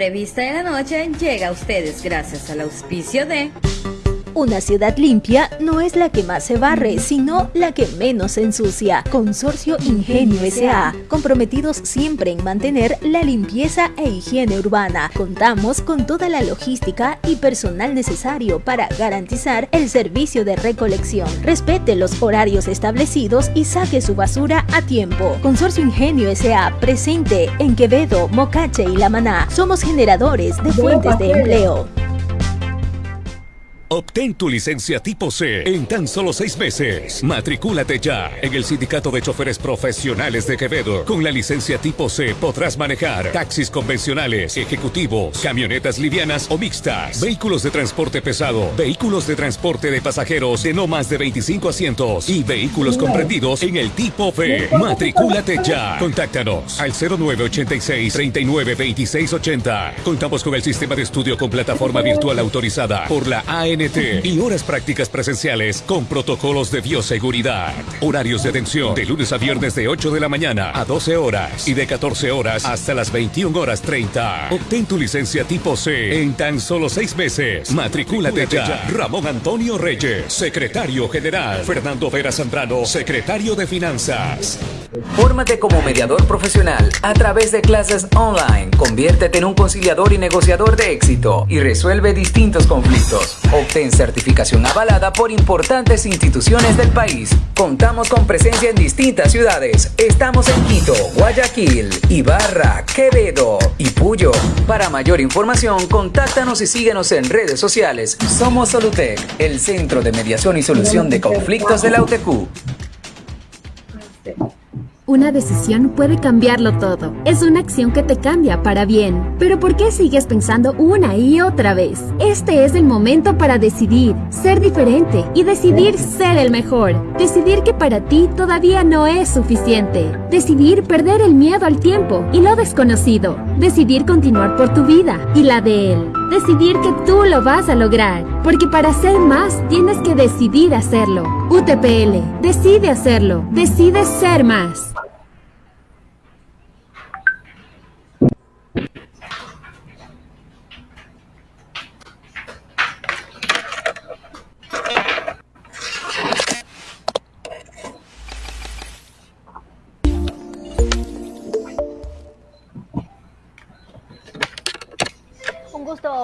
Entrevista de la noche llega a ustedes gracias al auspicio de... Una ciudad limpia no es la que más se barre, sino la que menos se ensucia. Consorcio Ingenio S.A. Comprometidos siempre en mantener la limpieza e higiene urbana. Contamos con toda la logística y personal necesario para garantizar el servicio de recolección. Respete los horarios establecidos y saque su basura a tiempo. Consorcio Ingenio S.A. presente en Quevedo, Mocache y La Maná. Somos generadores de fuentes de empleo. Obtén tu licencia tipo C en tan solo seis meses. Matricúlate ya en el Sindicato de Choferes Profesionales de Quevedo. Con la licencia tipo C podrás manejar taxis convencionales, ejecutivos, camionetas livianas o mixtas, vehículos de transporte pesado, vehículos de transporte de pasajeros de no más de 25 asientos y vehículos comprendidos en el tipo B. Matricúlate ya. Contáctanos al 0986 392680. Contamos con el sistema de estudio con plataforma virtual autorizada por la AN y horas prácticas presenciales con protocolos de bioseguridad. Horarios de atención de lunes a viernes de 8 de la mañana a 12 horas y de 14 horas hasta las 21 horas 30. Obtén tu licencia tipo C en tan solo seis meses. Matricúlate ya. Ramón Antonio Reyes, secretario general. Fernando Vera Zambrano, secretario de Finanzas. Fórmate como mediador profesional a través de clases online. Conviértete en un conciliador y negociador de éxito y resuelve distintos conflictos. Obtén certificación avalada por importantes instituciones del país. Contamos con presencia en distintas ciudades. Estamos en Quito, Guayaquil, Ibarra, Quevedo y Puyo. Para mayor información, contáctanos y síguenos en redes sociales. Somos Solutec, el centro de mediación y solución de conflictos de la UTQ. Una decisión puede cambiarlo todo. Es una acción que te cambia para bien. Pero ¿por qué sigues pensando una y otra vez? Este es el momento para decidir, ser diferente y decidir ser el mejor. Decidir que para ti todavía no es suficiente. Decidir perder el miedo al tiempo y lo desconocido. Decidir continuar por tu vida y la de él. Decidir que tú lo vas a lograr. Porque para ser más tienes que decidir hacerlo. UTPL, decide hacerlo. Decide ser más.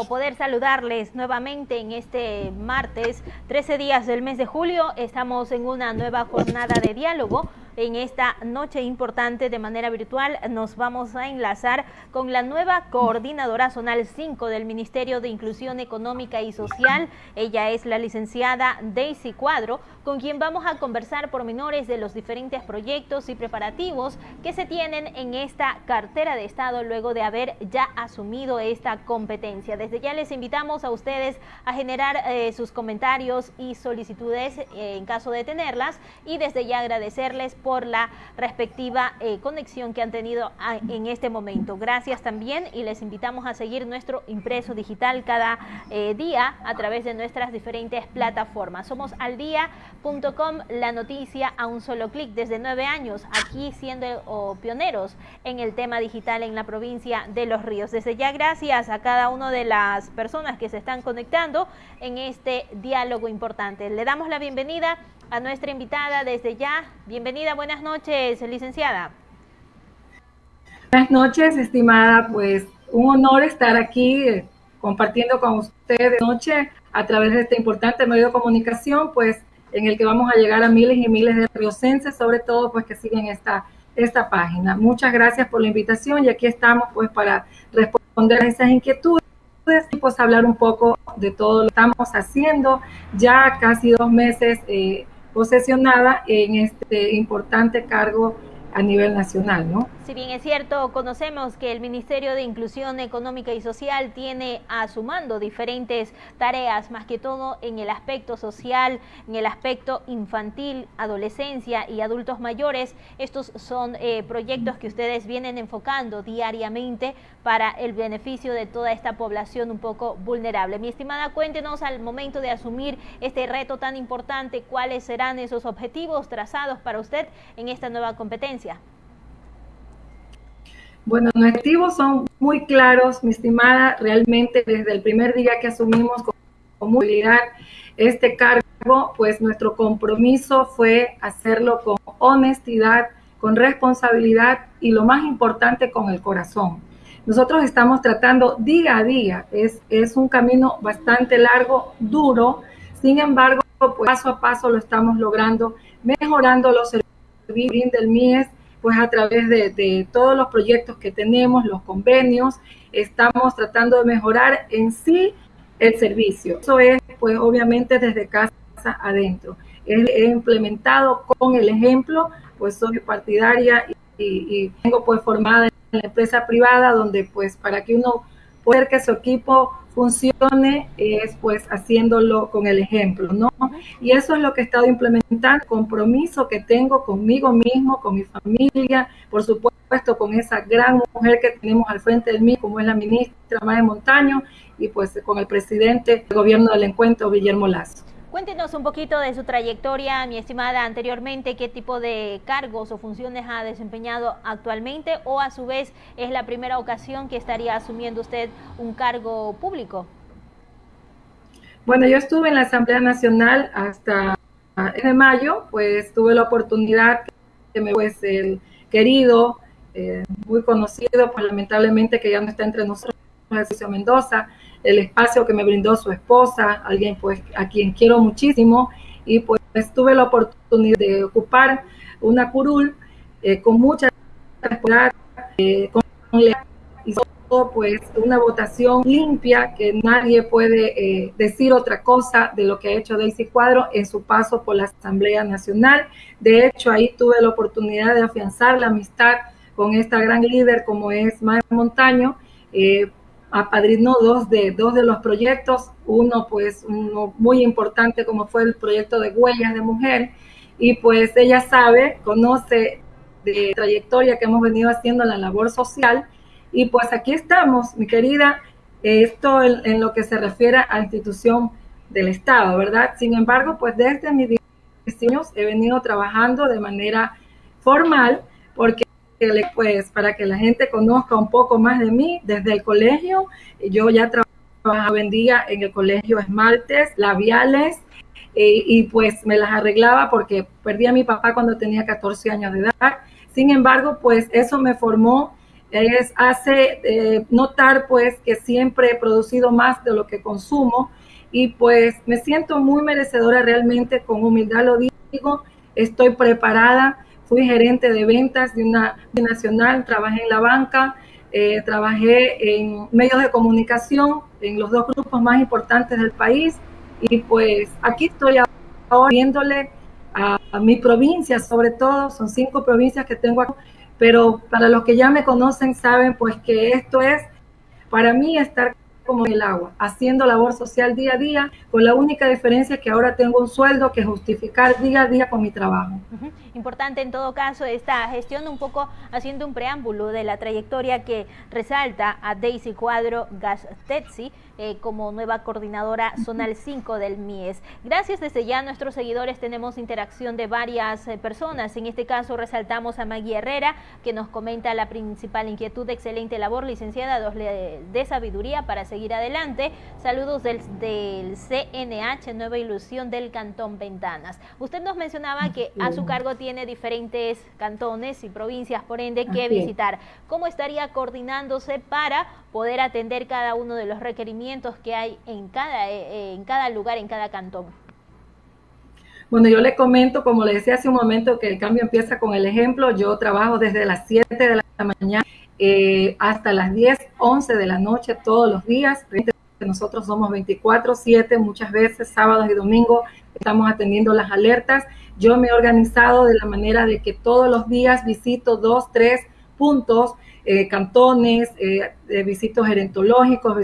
Poder saludarles nuevamente en este martes, 13 días del mes de julio. Estamos en una nueva jornada de diálogo en esta noche importante de manera virtual nos vamos a enlazar con la nueva coordinadora zonal 5 del Ministerio de Inclusión Económica y Social. Ella es la licenciada Daisy Cuadro, con quien vamos a conversar por menores de los diferentes proyectos y preparativos que se tienen en esta cartera de Estado luego de haber ya asumido esta competencia. Desde ya les invitamos a ustedes a generar eh, sus comentarios y solicitudes eh, en caso de tenerlas y desde ya agradecerles por la respectiva eh, conexión que han tenido ah, en este momento. Gracias también y les invitamos a seguir nuestro impreso digital cada eh, día a través de nuestras diferentes plataformas. Somos aldía.com, la noticia a un solo clic desde nueve años, aquí siendo pioneros en el tema digital en la provincia de Los Ríos. Desde ya gracias a cada una de las personas que se están conectando en este diálogo importante. Le damos la bienvenida a nuestra invitada desde ya. Bienvenida, buenas noches, licenciada. Buenas noches, estimada. Pues un honor estar aquí eh, compartiendo con ustedes noche a través de este importante medio de comunicación, pues en el que vamos a llegar a miles y miles de riocenses, sobre todo pues que siguen esta, esta página. Muchas gracias por la invitación y aquí estamos pues para responder a esas inquietudes y pues hablar un poco de todo lo que estamos haciendo. Ya casi dos meses eh, posesionada en este importante cargo a nivel nacional, ¿no? Si bien es cierto, conocemos que el Ministerio de Inclusión Económica y Social tiene a diferentes tareas, más que todo en el aspecto social, en el aspecto infantil, adolescencia y adultos mayores. Estos son eh, proyectos que ustedes vienen enfocando diariamente para el beneficio de toda esta población un poco vulnerable. Mi estimada, cuéntenos al momento de asumir este reto tan importante, cuáles serán esos objetivos trazados para usted en esta nueva competencia. Bueno, los objetivos son muy claros, mi estimada, realmente desde el primer día que asumimos con movilidad este cargo, pues nuestro compromiso fue hacerlo con honestidad, con responsabilidad y lo más importante, con el corazón. Nosotros estamos tratando día a día, es, es un camino bastante largo, duro, sin embargo, pues paso a paso lo estamos logrando, mejorando los servicios del MIES, pues a través de, todos los proyectos que tenemos, los convenios, estamos tratando de mejorar en sí el servicio. Eso es, pues obviamente desde casa adentro. He, implementado con el ejemplo, pues soy partidaria y, tengo pues formada en la empresa privada donde pues para que uno pueda que su equipo funcione es pues haciéndolo con el ejemplo, ¿no? Y eso es lo que he estado implementando, compromiso que tengo conmigo mismo, con mi familia, por supuesto con esa gran mujer que tenemos al frente de mí, como es la ministra Mae Montaño, y pues con el presidente del gobierno del encuentro, Guillermo Lazo. Cuéntenos un poquito de su trayectoria, mi estimada, anteriormente, qué tipo de cargos o funciones ha desempeñado actualmente o a su vez es la primera ocasión que estaría asumiendo usted un cargo público. Bueno, yo estuve en la Asamblea Nacional hasta de mayo, pues tuve la oportunidad que me pues el querido, eh, muy conocido, pues lamentablemente que ya no está entre nosotros, Ejercicio Mendoza, el espacio que me brindó su esposa, alguien pues a quien quiero muchísimo, y pues tuve la oportunidad de ocupar una curul eh, con mucha responsabilidad, eh, con y todo, pues una votación limpia que nadie puede eh, decir otra cosa de lo que ha hecho Daisy Cuadro en su paso por la Asamblea Nacional. De hecho, ahí tuve la oportunidad de afianzar la amistad con esta gran líder como es Maya Montaño, eh, apadrinó dos de, dos de los proyectos, uno pues uno muy importante como fue el proyecto de huellas de mujer. Y pues ella sabe, conoce de trayectoria que hemos venido haciendo en la labor social. Y pues aquí estamos, mi querida, esto en, en lo que se refiere a institución del Estado, ¿verdad? Sin embargo, pues desde mis diseños he venido trabajando de manera formal porque pues para que la gente conozca un poco más de mí, desde el colegio, yo ya trabajaba en día en el colegio esmaltes, labiales, eh, y pues me las arreglaba porque perdí a mi papá cuando tenía 14 años de edad. Sin embargo, pues eso me formó, es, hace eh, notar pues que siempre he producido más de lo que consumo y pues me siento muy merecedora realmente, con humildad lo digo, estoy preparada fui gerente de ventas de una nacional, trabajé en la banca, eh, trabajé en medios de comunicación, en los dos grupos más importantes del país. Y pues aquí estoy ahora viéndole a, a mi provincia, sobre todo, son cinco provincias que tengo aquí, pero para los que ya me conocen saben pues que esto es para mí estar como el agua, haciendo labor social día a día, con la única diferencia que ahora tengo un sueldo que justificar día a día con mi trabajo. Importante en todo caso esta gestión, un poco haciendo un preámbulo de la trayectoria que resalta a Daisy Cuadro Gastetzi eh, como nueva coordinadora zonal 5 del MIES. Gracias desde ya a nuestros seguidores tenemos interacción de varias eh, personas, en este caso resaltamos a Maggie Herrera que nos comenta la principal inquietud, excelente labor licenciada, dos de sabiduría para seguir adelante. Saludos del, del CNH, Nueva Ilusión del Cantón Ventanas. Usted nos mencionaba que a su cargo tiene diferentes cantones y provincias, por ende, que visitar. ¿Cómo estaría coordinándose para poder atender cada uno de los requerimientos que hay en cada, eh, en cada lugar, en cada cantón? Bueno, yo le comento, como le decía hace un momento, que el cambio empieza con el ejemplo. Yo trabajo desde las 7 de la mañana eh, hasta las 10, 11 de la noche todos los días. Nosotros somos 24/7, muchas veces sábados y domingos estamos atendiendo las alertas. Yo me he organizado de la manera de que todos los días visito dos, tres puntos, eh, cantones, eh, visito gerentológicos,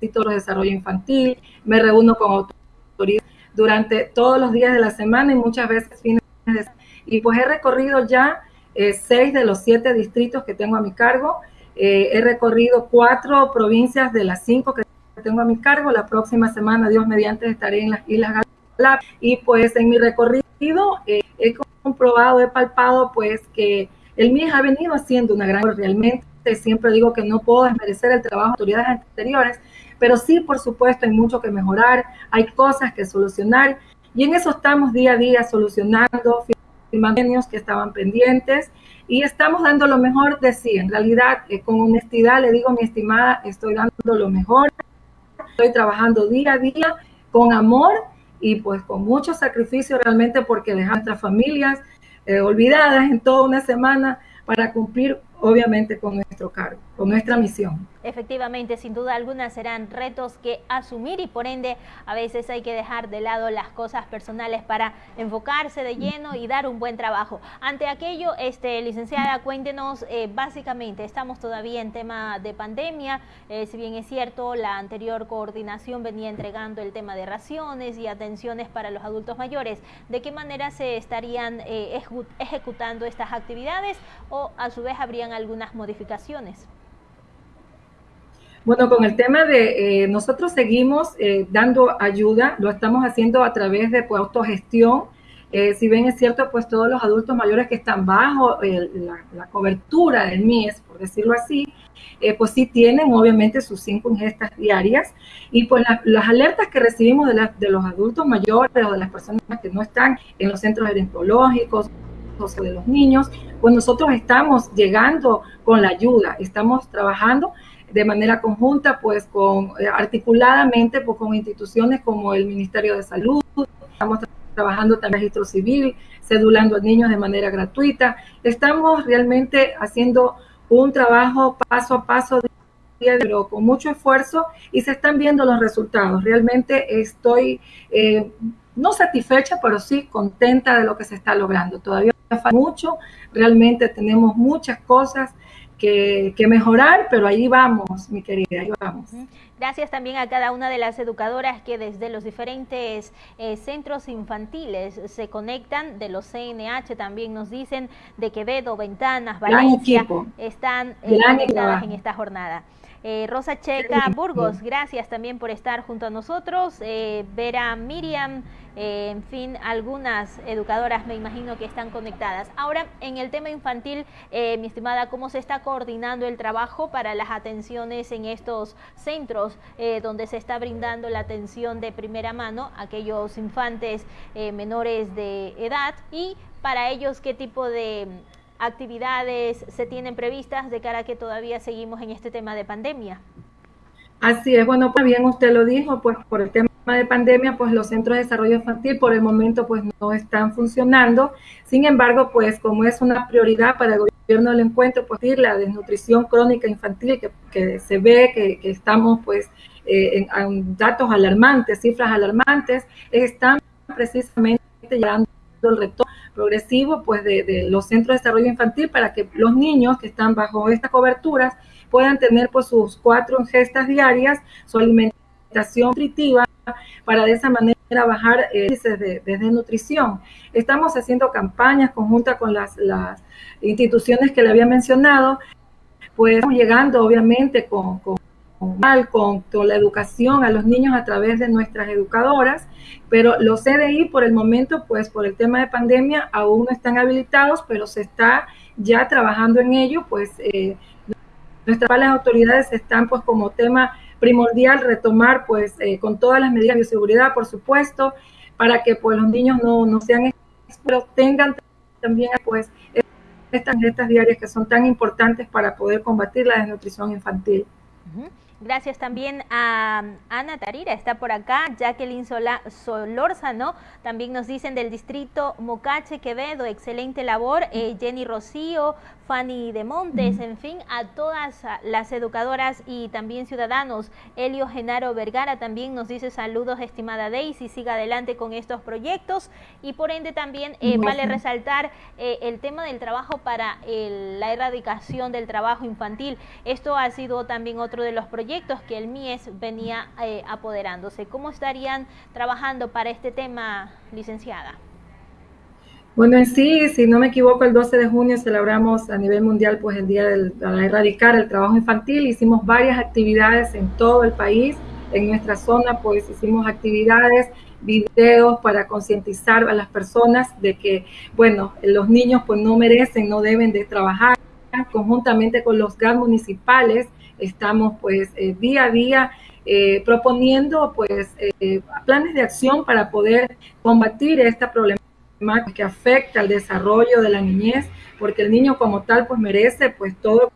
visito los desarrollo infantil, me reúno con autoridades durante todos los días de la semana y muchas veces fines de semana. Y pues he recorrido ya eh, seis de los siete distritos que tengo a mi cargo. Eh, he recorrido cuatro provincias de las cinco que tengo a mi cargo. La próxima semana, Dios mediante, estaré en las Islas Galápagos. Y pues en mi recorrido eh, he comprobado, he palpado pues que el MIES ha venido haciendo una gran realmente siempre digo que no puedo desmerecer el trabajo de autoridades anteriores, pero sí, por supuesto, hay mucho que mejorar, hay cosas que solucionar y en eso estamos día a día solucionando, que estaban pendientes y estamos dando lo mejor de sí. En realidad, eh, con honestidad le digo, mi estimada, estoy dando lo mejor, estoy trabajando día a día con amor y pues con mucho sacrificio realmente porque dejar a nuestras familias eh, olvidadas en toda una semana para cumplir obviamente con nuestro cargo, con nuestra misión. Efectivamente, sin duda alguna serán retos que asumir y por ende a veces hay que dejar de lado las cosas personales para enfocarse de lleno y dar un buen trabajo. Ante aquello, este, licenciada, cuéntenos, eh, básicamente estamos todavía en tema de pandemia, eh, si bien es cierto, la anterior coordinación venía entregando el tema de raciones y atenciones para los adultos mayores, ¿de qué manera se estarían eh, ejecutando estas actividades o a su vez habrían algunas modificaciones? Bueno, con el tema de eh, nosotros seguimos eh, dando ayuda, lo estamos haciendo a través de pues, autogestión. Eh, si bien es cierto, pues todos los adultos mayores que están bajo la, cobertura del MIES, por decirlo así, pues sí tienen obviamente sus cinco ingestas diarias. Y pues las alertas que recibimos de, de, los adultos mayores o de las personas que no están en los centros gerontológicos o de los niños, pues nosotros estamos llegando con la ayuda, estamos trabajando de manera conjunta, pues con eh, articuladamente pues, con instituciones como el Ministerio de Salud, estamos trabajando también registro civil, cedulando a niños de manera gratuita. Estamos realmente haciendo un trabajo paso a paso, pero con mucho esfuerzo y se están viendo los resultados. Realmente estoy eh, no satisfecha, pero sí contenta de lo que se está logrando. Todavía falta mucho, realmente tenemos muchas cosas que, mejorar, pero ahí vamos, mi querida, ahí vamos. Gracias también a cada una de las educadoras que desde los diferentes eh, centros infantiles se conectan, de los CNH también nos dicen, de Quevedo, Ventanas, Valencia, están eh, conectadas en esta jornada. Eh, Rosa Checa Burgos, gracias también por estar junto a nosotros. Eh, Vera Miriam, eh, en fin, algunas educadoras me imagino que están conectadas. Ahora, en el tema infantil, mi estimada, ¿cómo se está coordinando el trabajo para las atenciones en estos centros donde se está brindando la atención de primera mano a aquellos infantes menores de edad? Y para ellos, ¿qué tipo de actividades se tienen previstas de cara a que todavía seguimos en este tema de pandemia? Así es, bueno, pues bien usted lo dijo, pues por el tema de pandemia, pues los centros de desarrollo infantil por el momento pues no están funcionando. Sin embargo, pues como es una prioridad para el gobierno del encuentro, pues la desnutrición crónica infantil que, se ve que, estamos pues eh, en, datos alarmantes, cifras alarmantes, están precisamente llegando el retorno progresivo pues de, los centros de desarrollo infantil para que los niños que están bajo estas coberturas puedan tener pues sus cuatro ingestas diarias, su alimentación nutritiva para de esa manera bajar eh, de, nutrición. Estamos haciendo campañas conjuntas con las, las instituciones que le había mencionado, pues estamos llegando obviamente con, con, la educación a los niños a través de nuestras educadoras, pero los CDI por el momento, pues por el tema de pandemia, aún no están habilitados, pero se está ya trabajando en ello, pues eh, nuestras autoridades están pues como tema primordial retomar pues eh, con todas las medidas de seguridad, por supuesto, para que pues los niños no, no sean pero tengan también pues estas dietas diarias que son tan importantes para poder combatir la desnutrición infantil. Gracias también a Ana Tarira, está por acá, Jacqueline Sola, Solórzano, también nos dicen del distrito Mocache Quevedo, excelente labor, eh, Jenny Rocío, Fanny de Montes, en fin, a todas las educadoras y también ciudadanos. Elio Genaro Vergara también nos dice saludos, estimada Daisy, siga adelante con estos proyectos y por ende también eh, vale resaltar eh, el tema del trabajo para la erradicación del trabajo infantil. Esto ha sido también otro de los proyectos que el MIES venía eh, apoderándose. ¿Cómo estarían trabajando para este tema, licenciada? Bueno, en sí, si no me equivoco, el 12 de junio celebramos a nivel mundial pues el Día de erradicar el trabajo infantil. Hicimos varias actividades en todo el país. En nuestra zona pues hicimos actividades, videos para concientizar a las personas de que, bueno, los niños pues no merecen, no deben de trabajar conjuntamente con los GAD municipales, estamos pues eh, día a día eh, proponiendo pues eh, planes de acción para poder combatir esta problemática que afecta al desarrollo de la niñez, porque el niño como tal pues merece pues todo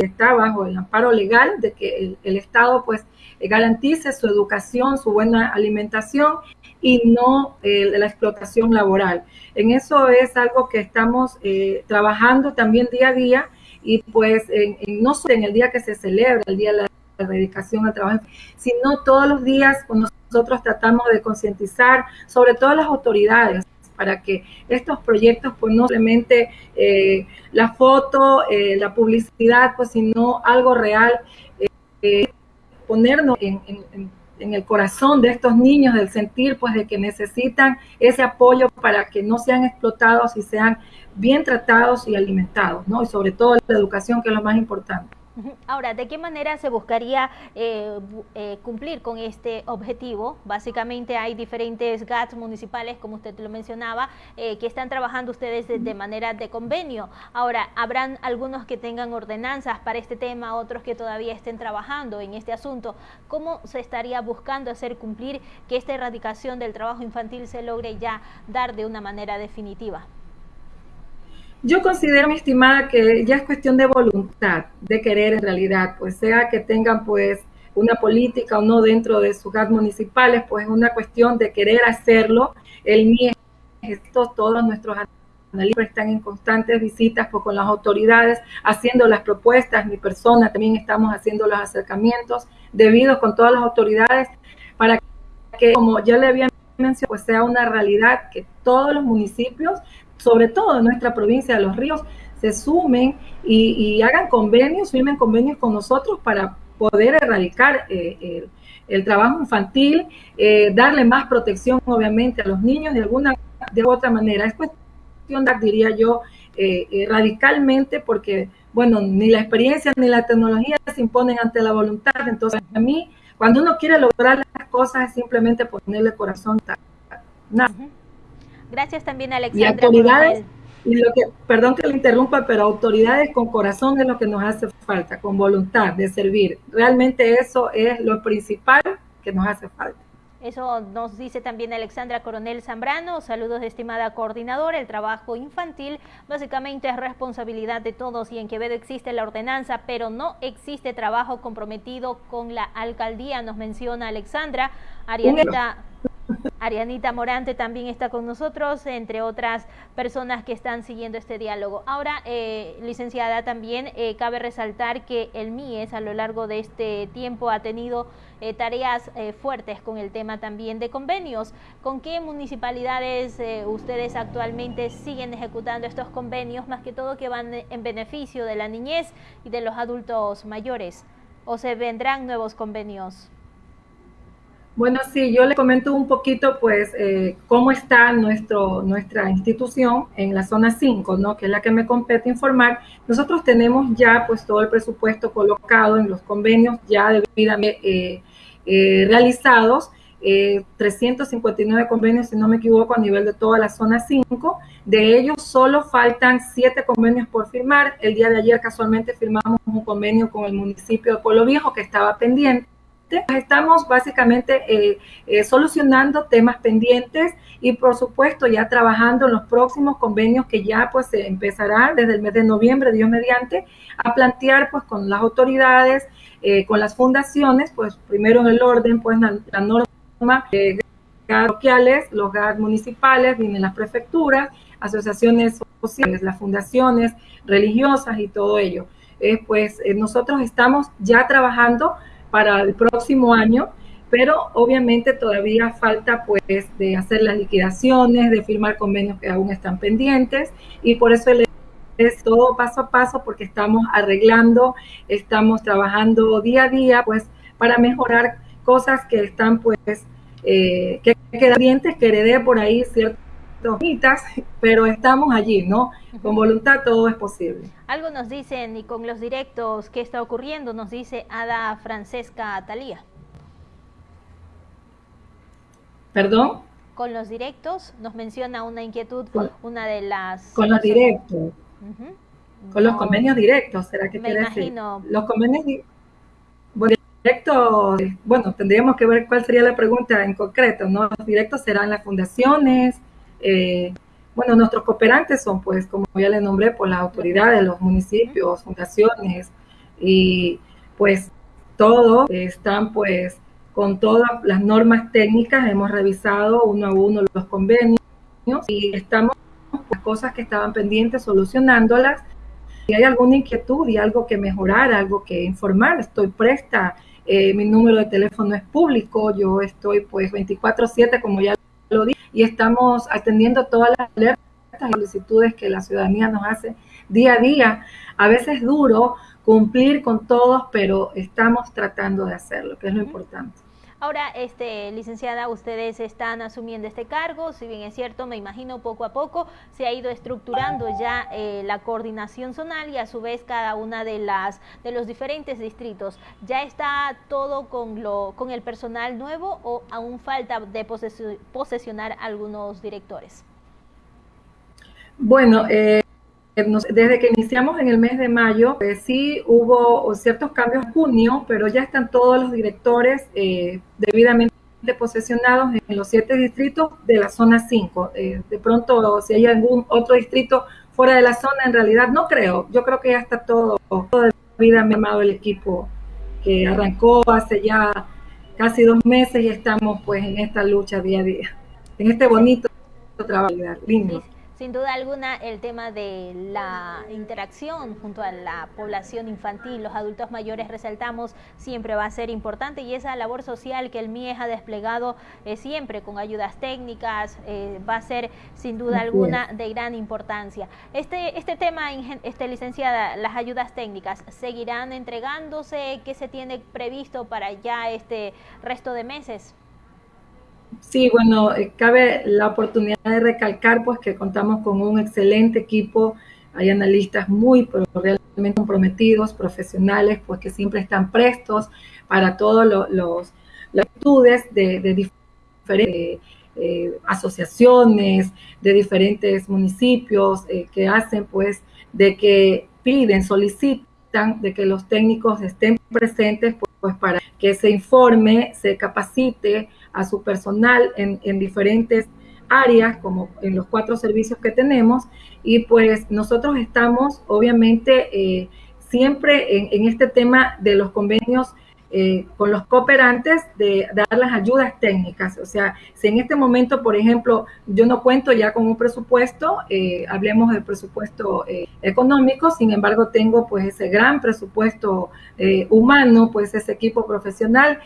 está bajo el amparo legal de que el, Estado pues garantice su educación, su buena alimentación y no la explotación laboral. En eso es algo que estamos trabajando también día a día y pues no solo en el día que se celebra, el Día de la Dedicación al Trabajo, sino todos los días nosotros tratamos de concientizar, sobre todo las autoridades, para que estos proyectos, pues no simplemente eh, la foto, eh, la publicidad, pues sino algo real, eh, ponernos en, en, el corazón de estos niños, del sentir, pues de que necesitan ese apoyo para que no sean explotados y sean bien tratados y alimentados, ¿no? Y sobre todo la educación, que es lo más importante. Ahora, ¿de qué manera se buscaría eh, eh, cumplir con este objetivo? Básicamente hay diferentes GATS municipales, como usted lo mencionaba, eh, que están trabajando ustedes de, manera de convenio. Ahora, ¿habrán algunos que tengan ordenanzas para este tema, otros que todavía estén trabajando en este asunto? ¿Cómo se estaría buscando hacer cumplir que esta erradicación del trabajo infantil se logre ya dar de una manera definitiva? Yo considero, mi estimada, que ya es cuestión de voluntad, de querer en realidad, pues sea que tengan pues una política o no dentro de sus gas municipales, pues es una cuestión de querer hacerlo. El MIE, estos, todos nuestros analistas están en constantes visitas pues, con las autoridades, haciendo las propuestas, mi persona también estamos haciendo los acercamientos debidos con todas las autoridades para que, como ya le había mencionado, pues sea una realidad que todos los municipios sobre todo en nuestra provincia de Los Ríos, se sumen y, hagan convenios, firmen convenios con nosotros para poder erradicar eh, el, trabajo infantil, eh, darle más protección obviamente a los niños de alguna de otra manera. Es cuestión, diría yo, eh, radicalmente porque, bueno, ni la experiencia ni la tecnología se imponen ante la voluntad. Entonces, a mí, cuando uno quiere lograr las cosas, es simplemente ponerle corazón. Nada. Gracias también, Alexandra. Y autoridades, y lo que, perdón que le interrumpa, pero autoridades con corazón es lo que nos hace falta, con voluntad de servir. Realmente eso es lo principal que nos hace falta. Eso nos dice también Alexandra Coronel Zambrano. Saludos, estimada coordinadora. El trabajo infantil básicamente es responsabilidad de todos y en Quevedo existe la ordenanza, pero no existe trabajo comprometido con la alcaldía, nos menciona Alexandra. Arianita. Arianita Morante también está con nosotros, entre otras personas que están siguiendo este diálogo. Ahora, eh, licenciada, también eh, cabe resaltar que el MIES a lo largo de este tiempo ha tenido eh, tareas fuertes con el tema también de convenios. ¿Con qué municipalidades ustedes actualmente siguen ejecutando estos convenios, más que todo que van en beneficio de la niñez y de los adultos mayores? ¿O se vendrán nuevos convenios? Bueno, sí, yo le comento un poquito, pues, eh, cómo está nuestro, nuestra institución en la zona 5, ¿no? Que es la que me compete informar. Nosotros tenemos ya, pues, todo el presupuesto colocado en los convenios ya debidamente eh, eh, realizados. 359 convenios, si no me equivoco, a nivel de toda la zona 5. De ellos solo faltan 7 convenios por firmar. El día de ayer casualmente firmamos un convenio con el municipio de Pueblo Viejo que estaba pendiente Estamos básicamente eh, eh, solucionando temas pendientes y por supuesto ya trabajando en los próximos convenios que ya pues se empezará desde el mes de noviembre, Dios mediante, a plantear pues con las autoridades, eh, con las fundaciones, pues primero en el orden pues la, norma de parroquiales, los GAR municipales, vienen las prefecturas, asociaciones sociales, las fundaciones religiosas y todo ello. pues nosotros estamos ya trabajando para el próximo año, pero obviamente todavía falta pues de hacer las liquidaciones, de firmar convenios que aún están pendientes y por eso es todo paso a paso porque estamos arreglando, estamos trabajando día a día pues para mejorar cosas que están pues eh, que quedan pendientes, que heredé por ahí pero estamos allí, ¿no? Con voluntad todo es posible. Algo nos dicen y con los directos, ¿qué está ocurriendo? Nos dice Ada Francesca Talía. ¿Perdón? Con los directos nos menciona una inquietud, una de las... Con los directos. Con los convenios directos, ¿será que Me quiere decir? imagino. Los convenios directos, bueno, tendríamos que ver cuál sería la pregunta en concreto, ¿no? Los directos serán las fundaciones, eh, bueno, nuestros cooperantes son, pues, como ya le nombré, por las autoridades, los municipios, fundaciones, y pues todos están, pues, con todas las normas técnicas, hemos revisado uno a uno los convenios y estamos las cosas que estaban pendientes solucionándolas. Si hay alguna inquietud y algo que mejorar, algo que informar, estoy presta. Eh, mi número de teléfono es público, yo estoy pues 24/7 como ya lo dije y estamos atendiendo todas las alertas y solicitudes que la ciudadanía nos hace día a día. A veces duro cumplir con todos, pero estamos tratando de hacerlo, que es lo importante. Ahora, este, licenciada, ustedes están asumiendo este cargo, si bien es cierto, me imagino poco a poco se ha ido estructurando ya eh, la coordinación zonal y a su vez cada una de las de los diferentes distritos. ¿Ya está todo con lo con el personal nuevo o aún falta de posesionar algunos directores? Bueno, eh, desde que iniciamos en el mes de mayo, pues sí hubo ciertos cambios en junio, pero ya están todos los directores eh, debidamente posesionados en los siete distritos de la zona 5. Eh, de pronto, si hay algún otro distrito fuera de la zona, en realidad no creo. Yo creo que ya está todo, todo debidamente armado el equipo que arrancó hace ya casi dos meses y estamos pues en esta lucha día a día, en este bonito trabajo lindo. Sin duda alguna, el tema de la interacción junto a la población infantil, los adultos mayores, resaltamos, siempre va a ser importante y esa labor social que el MIES ha desplegado eh, siempre con ayudas técnicas eh, va a ser sin duda alguna de gran importancia. Este, este tema, este, licenciada, las ayudas técnicas, ¿seguirán entregándose? ¿Qué se tiene previsto para ya este resto de meses? Sí, bueno, eh, cabe la oportunidad de recalcar pues que contamos con un excelente equipo, hay analistas muy pero realmente comprometidos, profesionales, pues que siempre están prestos para todos los las actitudes de, diferentes eh, asociaciones, de diferentes municipios eh, que hacen pues de que piden, solicitan de que los técnicos estén presentes pues para que se informe, se capacite a su personal en, diferentes áreas, como en los cuatro servicios que tenemos, y pues nosotros estamos obviamente eh, siempre en, este tema de los convenios eh, con los cooperantes de, dar las ayudas técnicas. O sea, si en este momento, por ejemplo, yo no cuento ya con un presupuesto, eh, hablemos del presupuesto económico, sin embargo, tengo pues ese gran presupuesto humano, pues ese equipo profesional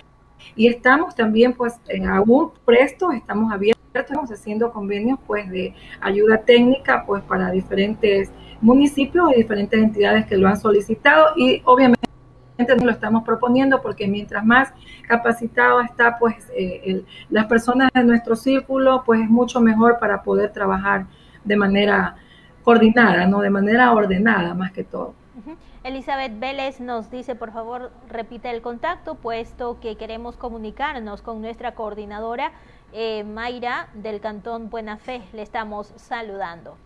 y estamos también pues aún prestos, estamos abiertos, estamos haciendo convenios pues de ayuda técnica pues para diferentes municipios y diferentes entidades que lo han solicitado y obviamente no lo estamos proponiendo porque mientras más capacitado está pues eh, las personas de nuestro círculo pues es mucho mejor para poder trabajar de manera coordinada, no de manera ordenada más que todo. Elizabeth Vélez nos dice, por favor, repite el contacto, puesto que queremos comunicarnos con nuestra coordinadora eh, Mayra del Cantón Buena Fe. Le estamos saludando.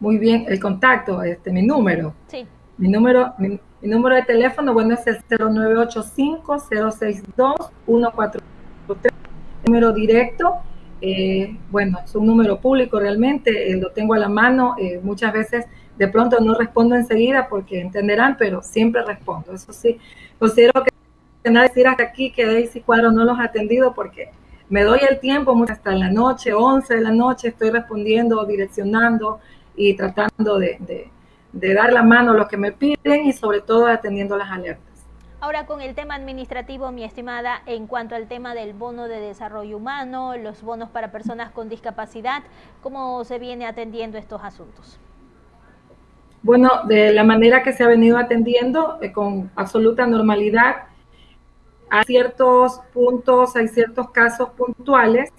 muy bien, el contacto, este, mi número. Sí. Mi número, mi, número de teléfono, bueno, es el 0985-062-143, número directo. Eh, bueno, es un número público realmente, eh, lo tengo a la mano, muchas veces de pronto no respondo enseguida porque entenderán, pero siempre respondo. Eso sí, considero que nada decir hasta aquí que Daisy Cuadro no los ha atendido porque me doy el tiempo hasta la noche, 11 de la noche, estoy respondiendo, direccionando y tratando de, de dar la mano a lo que me piden y sobre todo atendiendo las alertas. Ahora con el tema administrativo, mi estimada, en cuanto al tema del bono de desarrollo humano, los bonos para personas con discapacidad, ¿cómo se viene atendiendo estos asuntos? Bueno, de la manera que se ha venido atendiendo, eh, con absoluta normalidad, hay ciertos puntos, hay ciertos casos puntuales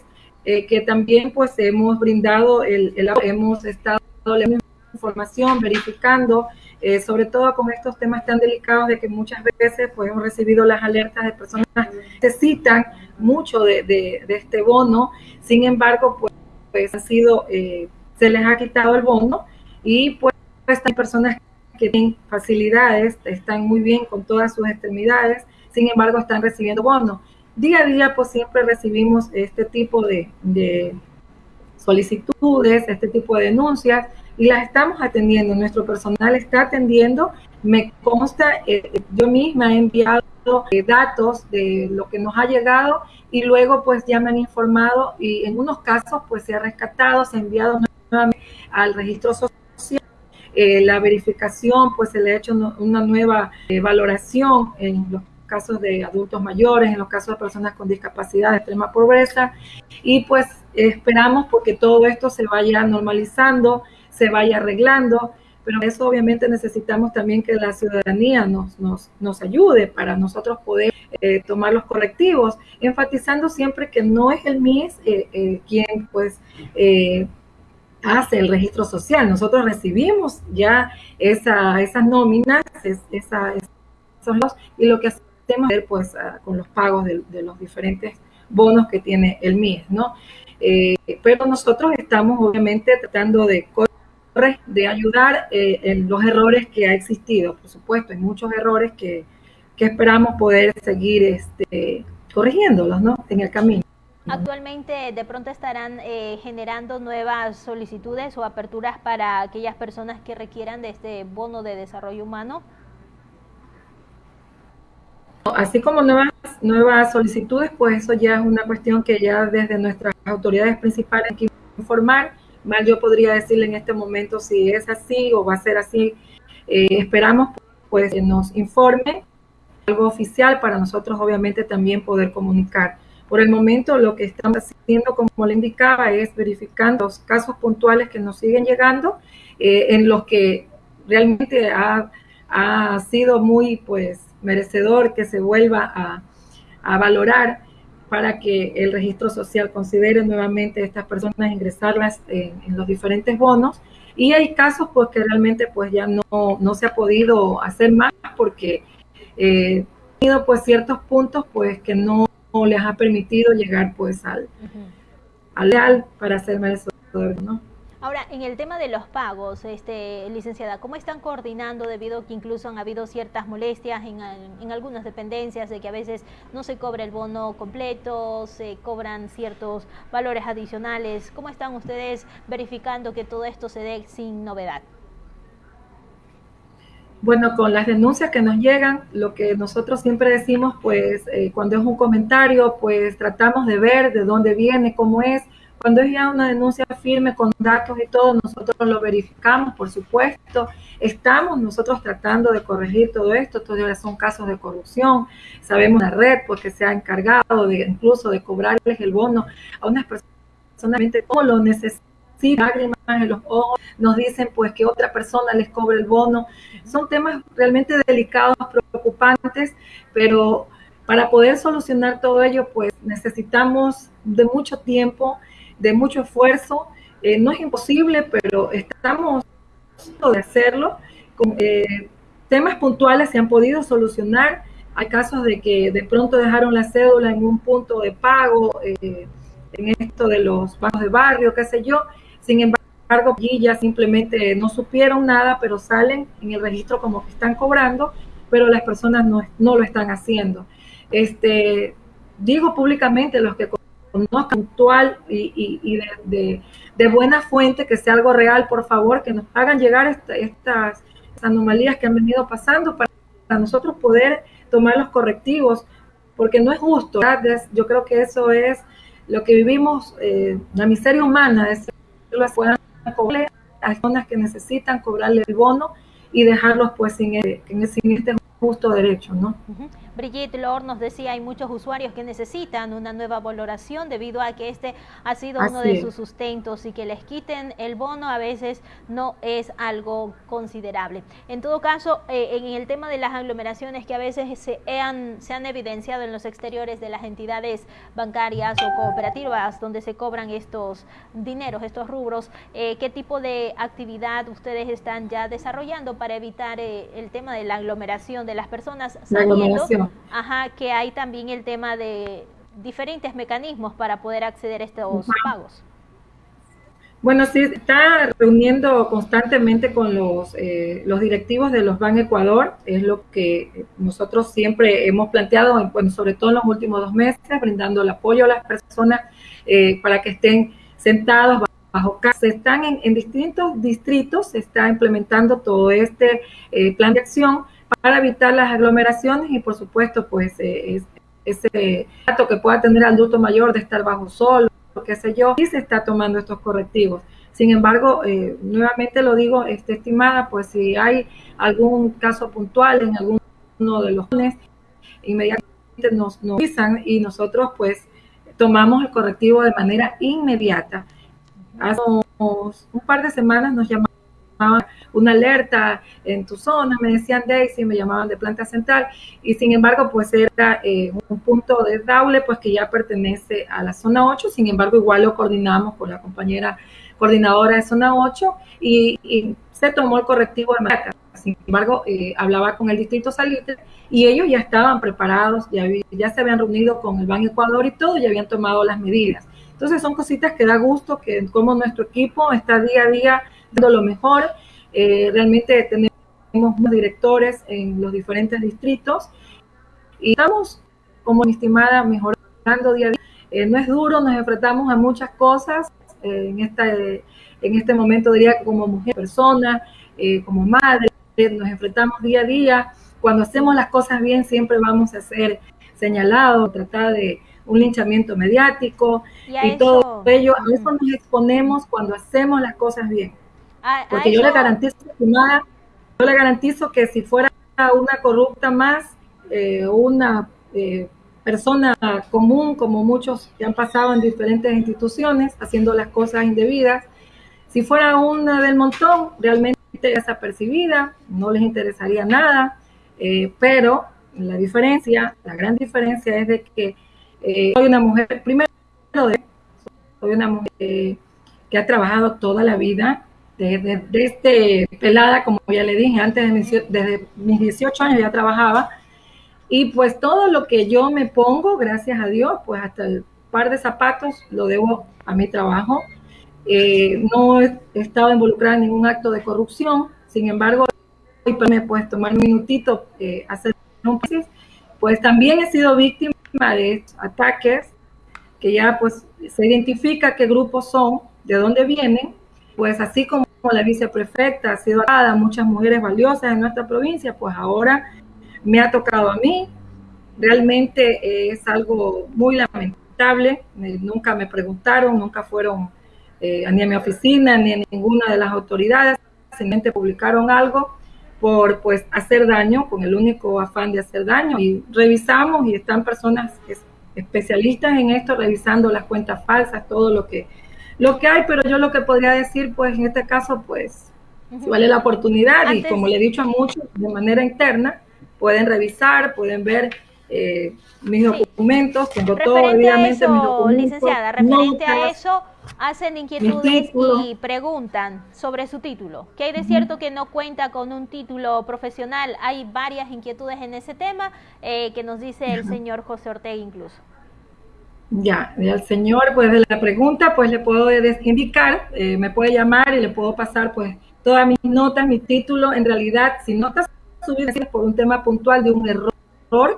eh, que también pues hemos brindado, el, hemos estado la información, verificando, eh, sobre todo con estos temas tan delicados de que muchas veces pues hemos recibido las alertas de personas que necesitan mucho de, este bono, sin embargo pues, pues ha sido, se les ha quitado el bono y pues hay personas que tienen facilidades, están muy bien con todas sus extremidades, sin embargo están recibiendo bonos. Día a día pues siempre recibimos este tipo de, de solicitudes, este tipo de denuncias y las estamos atendiendo. Nuestro personal está atendiendo. Me consta, eh, yo misma he enviado eh, datos de lo que nos ha llegado y luego pues ya me han informado y en unos casos pues se ha rescatado, se ha enviado nuevamente al registro social. Eh, la verificación pues se le ha hecho una nueva valoración en los casos de adultos mayores, en los casos de personas con discapacidad, de extrema pobreza. Y pues esperamos porque todo esto se vaya normalizando, se vaya arreglando, pero eso obviamente necesitamos también que la ciudadanía nos, nos, nos ayude para nosotros poder eh, tomar los correctivos, enfatizando siempre que no es el MIS eh, eh, quien pues hace el registro social, nosotros recibimos ya esa, esas nóminas, esos y lo que hacemos es pues con los pagos de, los diferentes bonos que tiene el MIS, ¿no? pero nosotros estamos obviamente tratando de de ayudar eh, en los errores que ha existido. Por supuesto, hay muchos errores que, esperamos poder seguir este, corrigiéndolos ¿no? en el camino. Actualmente de pronto estarán eh, generando nuevas solicitudes o aperturas para aquellas personas que requieran de este bono de desarrollo humano. Así como nuevas, nuevas solicitudes, pues eso ya es una cuestión que ya desde nuestras autoridades principales hay que informar mal yo podría decirle en este momento si es así o va a ser así. Eh, esperamos pues que nos informe algo oficial para nosotros obviamente también poder comunicar. Por el momento lo que estamos haciendo, como le indicaba, es verificando los casos puntuales que nos siguen llegando, eh, en los que realmente ha, ha, sido muy pues merecedor que se vuelva a, a valorar para que el registro social considere nuevamente a estas personas ingresarlas en, los diferentes bonos. Y hay casos pues que realmente pues ya no, no se ha podido hacer más porque eh, tenido pues ciertos puntos pues que no, les ha permitido llegar pues al, al leal para ser merecedor, ¿no? Ahora, en el tema de los pagos, este, licenciada, ¿cómo están coordinando debido a que incluso han habido ciertas molestias en, en, algunas dependencias de que a veces no se cobra el bono completo, se cobran ciertos valores adicionales? ¿Cómo están ustedes verificando que todo esto se dé sin novedad? Bueno, con las denuncias que nos llegan, lo que nosotros siempre decimos, pues eh, cuando es un comentario, pues tratamos de ver de dónde viene, cómo es, cuando es ya una denuncia firme con datos y todo, nosotros lo verificamos, por supuesto. Estamos nosotros tratando de corregir todo esto. Todavía son casos de corrupción. Sabemos la red porque se ha encargado de incluso de cobrarles el bono a unas personas como lo necesitan lágrimas en los ojos, nos dicen pues que otra persona les cobre el bono. Son temas realmente delicados, preocupantes, pero para poder solucionar todo ello pues necesitamos de mucho tiempo, de mucho esfuerzo. Eh, no es imposible, pero estamos de hacerlo. Con, eh, temas puntuales se han podido solucionar. Hay casos de que de pronto dejaron la cédula en un punto de pago, eh, en esto de los bancos de barrio, qué sé yo. Sin embargo, allí ya simplemente no supieron nada, pero salen en el registro como que están cobrando, pero las personas no, no lo están haciendo. Este, digo públicamente, los que no puntual y, de, buena fuente, que sea algo real, por favor, que nos hagan llegar estas anomalías que han venido pasando para, nosotros poder tomar los correctivos, porque no es justo. Yo creo que eso es lo que vivimos, eh, la miseria humana, es que a personas que necesitan cobrarle el bono y dejarlos pues sin, sin este justo derecho, ¿no? Brigitte Lord nos decía, hay muchos usuarios que necesitan una nueva valoración debido a que este ha sido uno de sus sustentos y que les quiten el bono a veces no es algo considerable. En todo caso, eh, en el tema de las aglomeraciones que a veces se han, se han evidenciado en los exteriores de las entidades bancarias o cooperativas donde se cobran estos dineros, estos rubros, eh, ¿qué tipo de actividad ustedes están ya desarrollando para evitar eh, el tema de la aglomeración de las personas Ajá, que hay también el tema de diferentes mecanismos para poder acceder a estos pagos. Bueno, sí, está reuniendo constantemente con los, eh, los directivos de los Ban Ecuador, es lo que nosotros siempre hemos planteado, bueno, sobre todo en los últimos dos meses, brindando el apoyo a las personas eh, para que estén sentados bajo casa. Se están en, distintos distritos, se está implementando todo este eh, plan de acción para evitar las aglomeraciones y por supuesto, pues ese dato que pueda tener el adulto mayor de estar bajo sol qué sé yo, y se está tomando estos correctivos. Sin embargo, eh, nuevamente lo digo, este, estimada, pues si hay algún caso puntual en alguno de los jóvenes, inmediatamente nos, nos y nosotros pues tomamos el correctivo de manera inmediata. Hace un par de semanas nos llamaron una alerta en tu zona, me decían Daisy, me llamaban de planta central, y sin embargo, pues era eh, un punto de Daule, pues que ya pertenece a la zona 8, sin embargo, igual lo coordinamos con la compañera coordinadora de zona 8 y, se tomó el correctivo de. Sin embargo, eh, hablaba con el distrito Salitre y ellos ya estaban preparados, ya, ya se habían reunido con el Banco Ecuador y todo, ya habían tomado las medidas. Entonces son cositas que da gusto que como nuestro equipo está día a día lo mejor. Eh, realmente tenemos directores en los diferentes distritos y estamos, como estimada, mejorando día a día. Eh, no es duro, nos enfrentamos a muchas cosas eh, en, esta, en este momento, diría que como mujer, persona, como madre, nos enfrentamos día a día. Cuando hacemos las cosas bien, siempre vamos a ser señalados, tratar de un linchamiento mediático y, todo ello. A eso nos exponemos cuando hacemos las cosas bien. Porque yo le garantizo, yo le garantizo que si fuera una corrupta más, eh, una eh, persona común, como muchos que han pasado en diferentes instituciones, haciendo las cosas indebidas, si fuera una del montón, realmente desapercibida, no les interesaría nada, eh, pero la diferencia, la gran diferencia es de que soy una mujer, primero, soy una mujer que ha trabajado toda la vida desde, este pelada, como ya le dije, antes de mis, desde mis 18 años ya trabajaba. Y pues todo lo que yo me pongo, gracias a Dios, pues hasta el par de zapatos lo debo a mi trabajo. Eh, no he estado involucrada en ningún acto de corrupción, sin embargo, hoy me puedes tomar un minutito, eh, hacer un pues también he sido víctima de ataques que ya pues se identifica qué grupos son, de dónde vienen, pues así como la viceprefecta ha sido dada muchas mujeres valiosas en nuestra provincia, pues ahora me ha tocado a mí. Realmente es algo muy lamentable. Nunca me preguntaron, nunca fueron eh, ni a mi oficina ni a ninguna de las autoridades. Simplemente publicaron algo por pues hacer daño, con el único afán de hacer daño. Y revisamos y están personas especialistas en esto, revisando las cuentas falsas, todo lo que lo que hay, pero yo lo que podría decir, pues en este caso, pues, si vale la oportunidad y como le he dicho a muchos, de manera interna, pueden revisar, pueden ver eh, mis documentos, tengo todo, obviamente, mis documentos. Licenciada, referente a eso, hacen inquietudes y preguntan sobre su título. ¿Qué hay de cierto que no cuenta con un título profesional? Hay varias inquietudes en ese tema eh, que nos dice el señor José Ortega incluso. Ya, al señor, pues de la pregunta, pues le puedo indicar, eh, me puede llamar y le puedo pasar, pues, todas mis notas, mi título. En realidad, si notas subidas por un tema puntual de un error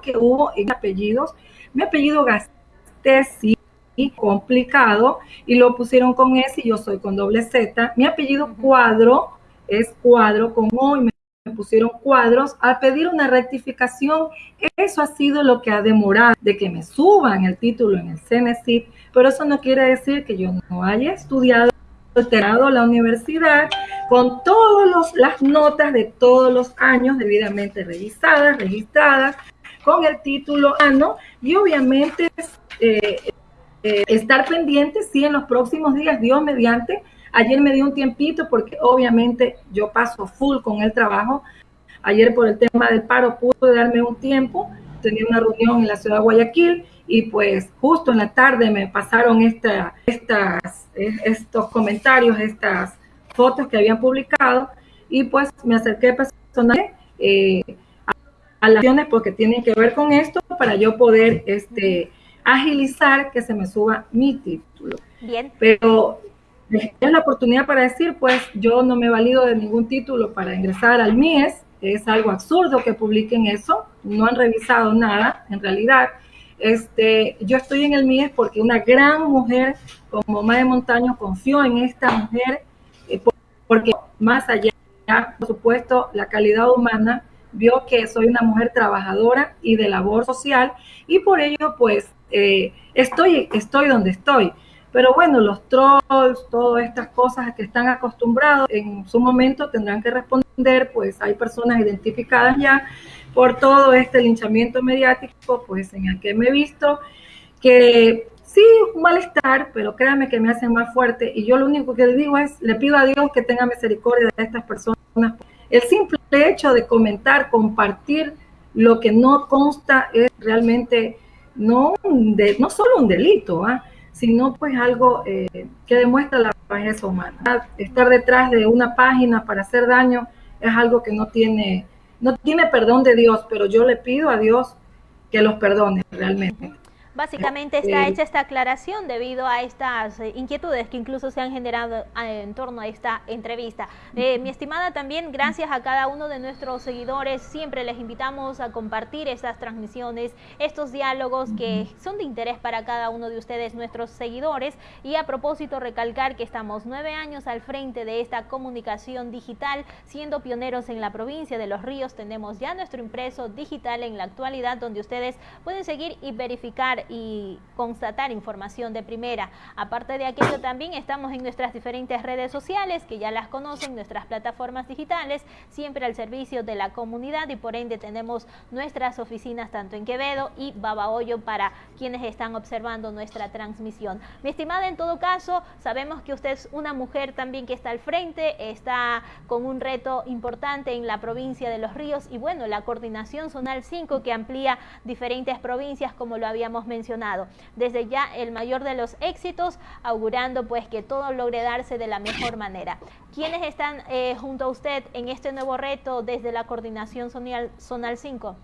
que hubo en apellidos, mi apellido gasté sí complicado y lo pusieron con S y yo soy con doble Z. Mi apellido Cuadro es Cuadro con O y me me pusieron cuadros a pedir una rectificación. Eso ha sido lo que ha demorado de que me suban el título en el CNCIT, pero eso no quiere decir que yo no haya estudiado terminado la universidad con todas las notas de todos los años debidamente revisadas, registradas, con el título ano y obviamente eh, eh, estar pendiente si en los próximos días, Dios mediante, Ayer me dio un tiempito porque obviamente yo paso full con el trabajo. Ayer por el tema del paro pude darme un tiempo. Tenía una reunión en la ciudad de Guayaquil y pues justo en la tarde me pasaron esta, estas, estos comentarios, estas fotos que habían publicado y pues me acerqué personalmente eh, a las acciones porque tienen que ver con esto para yo poder este, agilizar que se me suba mi título. Bien. Pero es la oportunidad para decir, pues yo no me valido de ningún título para ingresar al MIES, es algo absurdo que publiquen eso, no han revisado nada en realidad. Este, yo estoy en el MIES porque una gran mujer como Mae Montaño confió en esta mujer, eh, porque más allá, por supuesto, la calidad humana, vio que soy una mujer trabajadora y de labor social y por ello pues eh, estoy, estoy donde estoy. Pero bueno, los trolls, todas estas cosas que están acostumbrados, en su momento tendrán que responder, pues hay personas identificadas ya por todo este linchamiento mediático, pues en el que me he visto, que sí, un malestar, pero créanme que me hacen más fuerte. Y yo lo único que le digo es, le pido a Dios que tenga misericordia de estas personas. El simple hecho de comentar, compartir lo que no consta es realmente no, de, no solo un delito, ¿ah? Sino pues algo eh, que demuestra la bajeza humana. Estar detrás de una página para hacer daño es algo que no tiene, no tiene perdón de Dios, pero yo le pido a Dios que los perdone realmente. Básicamente está hecha esta aclaración debido a estas eh, inquietudes que incluso se han generado eh, en torno a esta entrevista. Eh, mi estimada, también gracias a cada uno de nuestros seguidores. Siempre les invitamos a compartir estas transmisiones, estos diálogos que son de interés para cada uno de ustedes, nuestros seguidores. Y a propósito, recalcar que estamos nueve años al frente de esta comunicación digital, siendo pioneros en la provincia de Los Ríos. Tenemos ya nuestro impreso digital en la actualidad, donde ustedes pueden seguir y verificar y constatar información de primera. Aparte de aquello, también estamos en nuestras diferentes redes sociales, que ya las conocen, nuestras plataformas digitales, siempre al servicio de la comunidad y por ende tenemos nuestras oficinas tanto en Quevedo y Babahoyo para quienes están observando nuestra transmisión. Mi estimada, en todo caso, sabemos que usted es una mujer también que está al frente, está con un reto importante en la provincia de Los Ríos y bueno, la coordinación zonal 5 que amplía diferentes provincias como lo habíamos mencionado mencionado. Desde ya el mayor de los éxitos, augurando pues que todo logre darse de la mejor manera. ¿Quiénes están eh, junto a usted en este nuevo reto desde la coordinación zonal, zonal 5?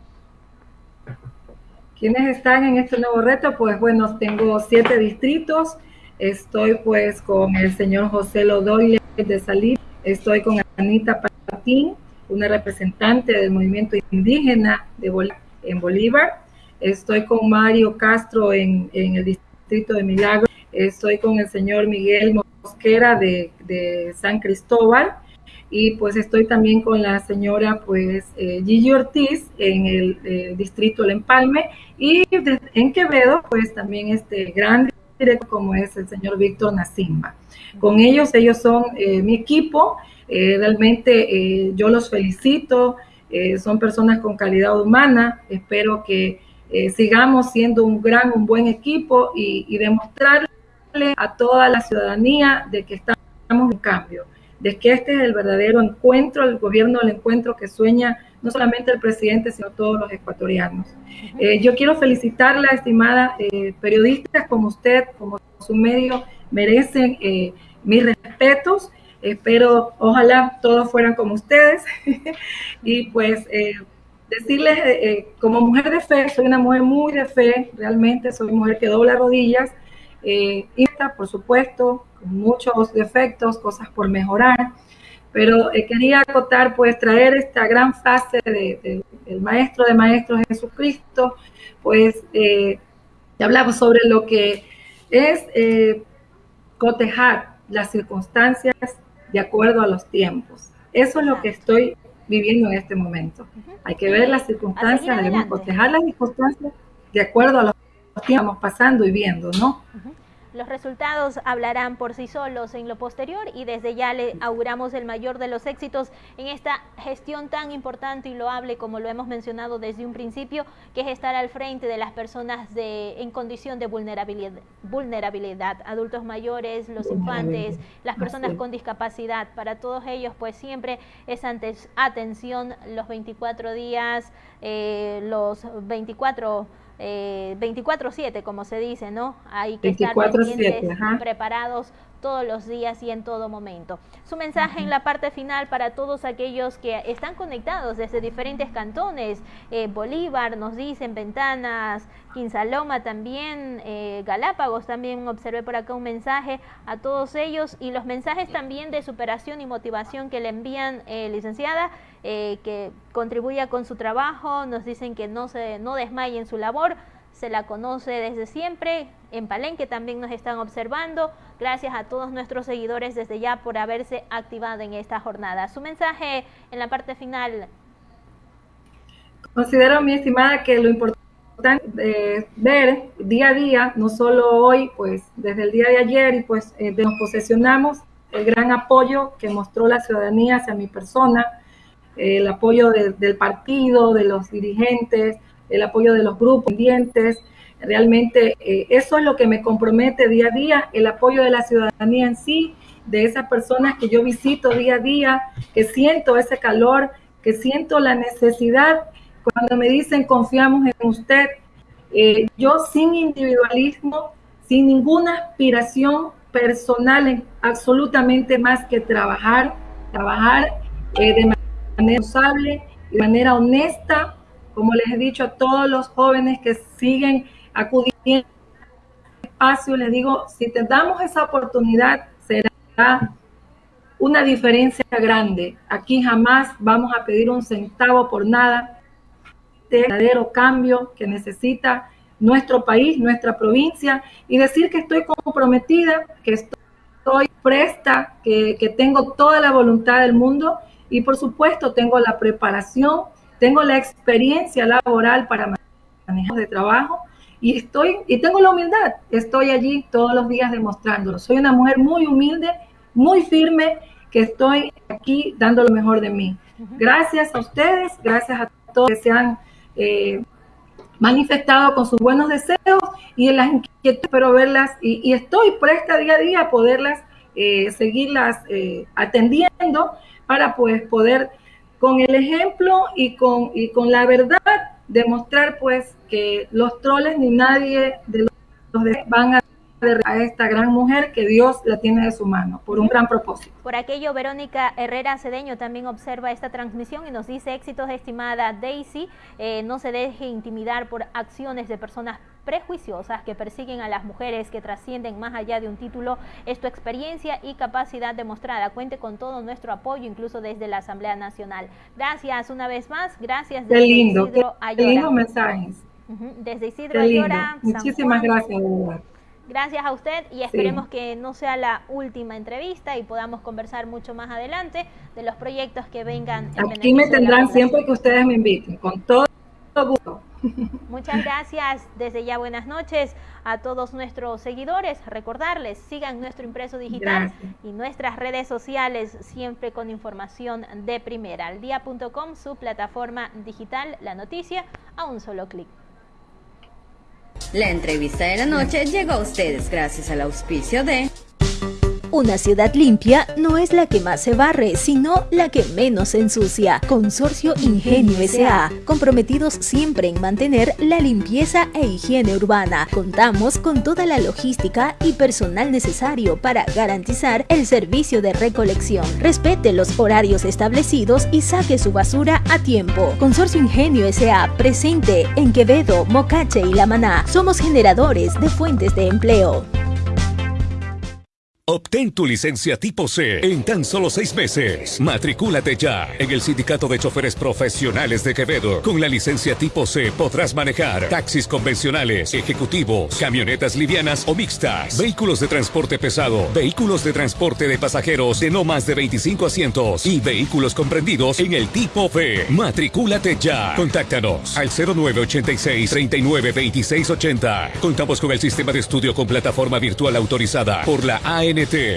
¿Quiénes están en este nuevo reto? Pues bueno, tengo siete distritos. Estoy pues con el señor José Lodoyle de Salir. Estoy con Anita Patín, una representante del movimiento indígena de en Bolívar. Estoy con Mario Castro en, el distrito de Milagro. Estoy con el señor Miguel Mosquera de, San Cristóbal. Y pues estoy también con la señora pues eh, Gigi Ortiz en el eh, distrito del Empalme. Y en Quevedo pues también este gran directo como es el señor Víctor Nacimba. Con ellos, ellos son eh, mi equipo. realmente yo los felicito. son personas con calidad humana. Espero que eh, sigamos siendo un gran, un buen equipo y, demostrarle a toda la ciudadanía de que estamos en cambio, de que este es el verdadero encuentro, el gobierno del encuentro que sueña no solamente el presidente, sino todos los ecuatorianos. Eh, yo quiero felicitarla, estimada eh, periodistas como usted, como su medio, merecen mis respetos. Espero, ojalá todos fueran como ustedes. y pues decirles, eh, eh, como mujer de fe, soy una mujer muy de fe, realmente soy mujer que dobla rodillas, eh, y por supuesto, con muchos defectos, cosas por mejorar, pero quería acotar, pues traer esta gran frase del maestro de maestros Jesucristo, pues hablamos sobre lo que es cotejar las circunstancias de acuerdo a los tiempos. Eso es lo que estoy viviendo en este momento. Hay que ver las circunstancias, debemos proteger las circunstancias de acuerdo a lo que estamos pasando y viendo, ¿no? Los resultados hablarán por sí solos en lo posterior y desde ya le auguramos el mayor de los éxitos en esta gestión tan importante y loable como lo hemos mencionado desde un principio, que es estar al frente de las personas de, en condición de vulnerabilidad, vulnerabilidad, adultos mayores, los infantes, las personas con discapacidad. Para todos ellos, pues siempre es antes atención los 24 días, eh, los 24 24/7, eh, como se dice, ¿no? Hay que estar pendientes, preparados todos los días y en todo momento. Su mensaje en la parte final para todos aquellos que están conectados desde diferentes cantones, eh, Bolívar, nos dicen, Ventanas, Quinsaloma también, eh, Galápagos también observé por acá un mensaje a todos ellos y los mensajes también de superación y motivación que le envían, eh, licenciada, que contribuya con su trabajo, nos dicen que no se no desmaye en su labor, se la conoce desde siempre, en Palenque también nos están observando. Gracias a todos nuestros seguidores desde ya por haberse activado en esta jornada. Su mensaje en la parte final. Considero, mi estimada, que lo importante es ver día a día, no solo hoy, pues desde el día de ayer y pues eh, nos posesionamos el gran apoyo que mostró la ciudadanía hacia mi persona, el apoyo del partido, de los dirigentes, el apoyo de los grupos pendientes. Realmente eh, eso es lo que me compromete día a día, el apoyo de la ciudadanía en sí, de esas personas que yo visito día a día, que siento ese calor, que siento la necesidad cuando me dicen confiamos en usted. Eh, yo sin individualismo, sin ninguna aspiración personal, en absolutamente más que trabajar, trabajar eh, de manera responsable, de manera honesta, como les he dicho a todos los jóvenes que siguen acudiendo al espacio, les digo, si te damos esa oportunidad, será una diferencia grande. Aquí jamás vamos a pedir un centavo por nada. Este verdadero cambio que necesita nuestro país, nuestra provincia, y decir que estoy comprometida, que estoy presta, que, que tengo toda la voluntad del mundo y por supuesto tengo la preparación tengo la experiencia laboral para manejar de trabajo y estoy y tengo la humildad. Estoy allí todos los días demostrándolo. Soy una mujer muy humilde, muy firme, que estoy aquí dando lo mejor de mí. Gracias a ustedes, gracias a todos que se han eh, manifestado con sus buenos deseos y en las inquietudes, pero verlas y, estoy presta día a día a poderlas eh, seguirlas eh, atendiendo para pues poder con el ejemplo y con, y con la verdad demostrar pues que los troles ni nadie de los, van a a esta gran mujer que Dios la tiene de su mano por un gran propósito. Por aquello, Verónica Herrera Cedeño también observa esta transmisión y nos dice éxitos, estimada Daisy, eh, no se deje intimidar por acciones de personas prejuiciosas que persiguen a las mujeres que trascienden más allá de un título. Es tu experiencia y capacidad demostrada. Cuente con todo nuestro apoyo, incluso desde la Asamblea Nacional. Gracias una vez más. Gracias desde lindo, Isidro Ayora. lindo mensajes. Desde Isidro Ayora. Muchísimas gracias, Gracias a usted y esperemos que no sea la última entrevista y podamos conversar mucho más adelante de los proyectos que vengan. En Aquí me tendrán siempre que ustedes me inviten, con todo gusto. Muchas gracias. Desde ya buenas noches a todos nuestros seguidores. Recordarles, sigan nuestro impreso digital y nuestras redes sociales siempre con información de primera. Aldía.com, su plataforma digital, la noticia a un solo clic. La entrevista de la noche llegó a ustedes gracias al auspicio de... Una ciudad limpia no es la que más se barre, sino la que menos se ensucia. Consorcio Ingenio S.A. Comprometidos siempre en mantener la limpieza e higiene urbana. Contamos con toda la logística y personal necesario para garantizar el servicio de recolección. Respete los horarios establecidos y saque su basura a tiempo. Consorcio Ingenio S.A. presente en Quevedo, Mocache y La Maná. Somos generadores de fuentes de empleo. Obtén tu licencia tipo C en tan solo seis meses. Matricúlate ya en el Sindicato de Choferes Profesionales de Quevedo. Con la licencia tipo C podrás manejar taxis convencionales, ejecutivos, camionetas livianas o mixtas, vehículos de transporte pesado, vehículos de transporte de pasajeros de no más de 25 asientos y vehículos comprendidos en el tipo B. Matricúlate ya. Contáctanos al 0986 39 Contamos con el sistema de estudio con plataforma virtual autorizada por la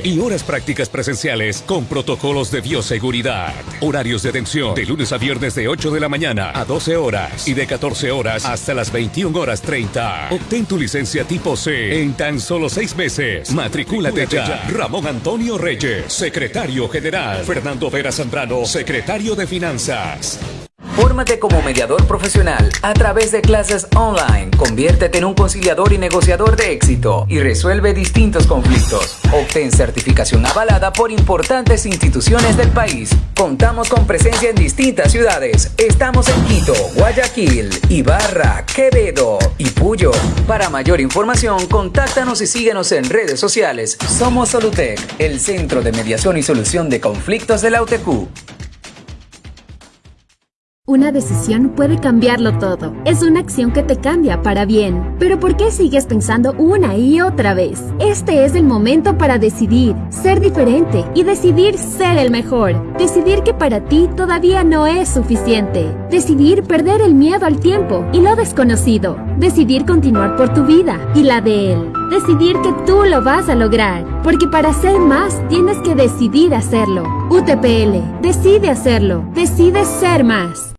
Y horas prácticas presenciales con protocolos de bioseguridad. Horarios de atención de lunes a viernes de 8 de la mañana a 12 horas y de 14 horas hasta las 21 horas 30. Obtén tu licencia tipo C en tan solo seis meses. Matricúlate ya. Ramón Antonio Reyes, secretario general. Fernando Vera Zambrano, secretario de Finanzas. Fórmate como mediador profesional a través de clases online. Conviértete en un conciliador y negociador de éxito y resuelve distintos conflictos. Obtén certificación avalada por importantes instituciones del país. Contamos con presencia en distintas ciudades. Estamos en Quito, Guayaquil, Ibarra, Quevedo y Puyo. Para mayor información, contáctanos y síguenos en redes sociales. Somos Solutec, el centro de mediación y solución de conflictos de la UTQ. Una decisión puede cambiarlo todo. Es una acción que te cambia para bien. Pero ¿por qué sigues pensando una y otra vez? Este es el momento para decidir, ser diferente y decidir ser el mejor. Decidir que para ti todavía no es suficiente. Decidir perder el miedo al tiempo y lo desconocido. Decidir continuar por tu vida y la de él. Decidir que tú lo vas a lograr. Porque para ser más tienes que decidir hacerlo. UTPL, decide hacerlo. Decide ser más.